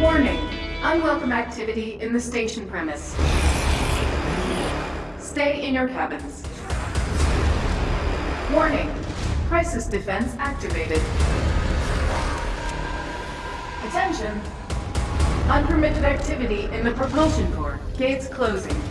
Warning. Unwelcome activity in the station premise. Stay in your cabins. Warning. Crisis defense activated. Attention. Unpermitted activity in the propulsion core. Gates closing.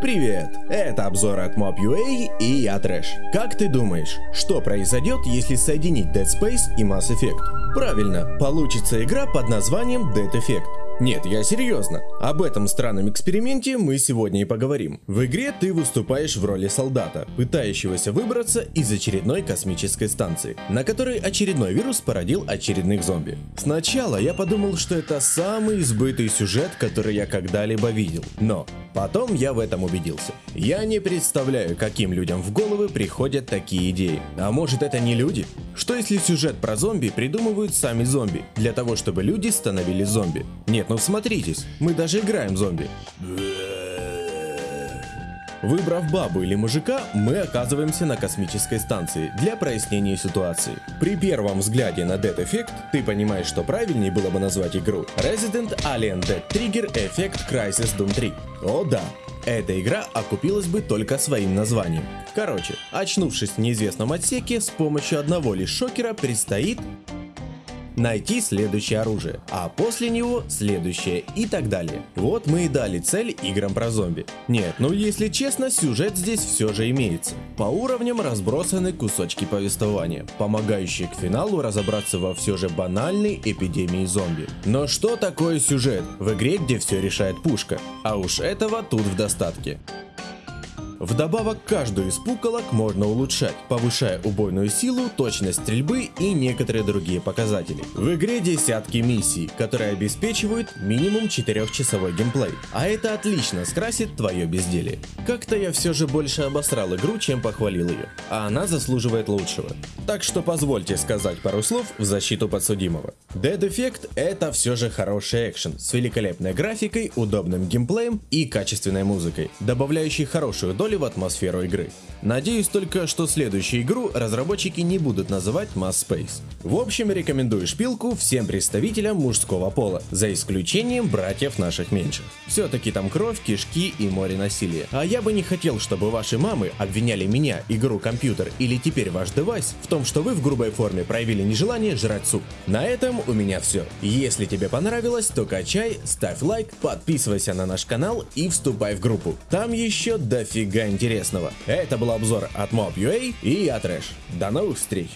Привет! Это обзор от Mob.ua и я Трэш. Как ты думаешь, что произойдет, если соединить Dead Space и Mass Effect? Правильно, получится игра под названием Dead Effect. Нет, я серьезно. Об этом странном эксперименте мы сегодня и поговорим. В игре ты выступаешь в роли солдата, пытающегося выбраться из очередной космической станции, на которой очередной вирус породил очередных зомби. Сначала я подумал, что это самый избытый сюжет, который я когда-либо видел. Но потом я в этом убедился. Я не представляю, каким людям в головы приходят такие идеи. А может это не люди? Что если сюжет про зомби придумывают сами зомби, для того чтобы люди становились зомби? Нет, ну всмотритесь, мы даже играем зомби. Выбрав бабу или мужика, мы оказываемся на космической станции для прояснения ситуации. При первом взгляде на Dead Effect ты понимаешь, что правильнее было бы назвать игру Resident Alien Dead Trigger Effect Crisis Doom 3. О да, эта игра окупилась бы только своим названием. Короче, очнувшись в неизвестном отсеке, с помощью одного лишь шокера предстоит найти следующее оружие, а после него следующее и так далее. Вот мы и дали цель играм про зомби. Нет, ну если честно, сюжет здесь все же имеется. По уровням разбросаны кусочки повествования, помогающие к финалу разобраться во все же банальной эпидемии зомби. Но что такое сюжет в игре, где все решает пушка? А уж этого тут в достатке. Вдобавок, каждую из пуколок можно улучшать, повышая убойную силу, точность стрельбы и некоторые другие показатели. В игре десятки миссий, которые обеспечивают минимум 4-часовой геймплей, а это отлично скрасит твое безделие. Как-то я все же больше обосрал игру, чем похвалил ее, а она заслуживает лучшего. Так что позвольте сказать пару слов в защиту подсудимого. Dead Effect это все же хороший экшен с великолепной графикой, удобным геймплеем и качественной музыкой, добавляющей хорошую долю в атмосферу игры. Надеюсь только, что следующую игру разработчики не будут называть Mass Space. В общем, рекомендую шпилку всем представителям мужского пола, за исключением братьев наших меньших. Все-таки там кровь, кишки и море насилия. А я бы не хотел, чтобы ваши мамы обвиняли меня, игру, компьютер или теперь ваш девайс в том, что вы в грубой форме проявили нежелание жрать суп. На этом у меня все. Если тебе понравилось, то качай, ставь лайк, подписывайся на наш канал и вступай в группу. Там еще дофига интересного. Это был обзор от Mob.ua и я Трэш. До новых встреч!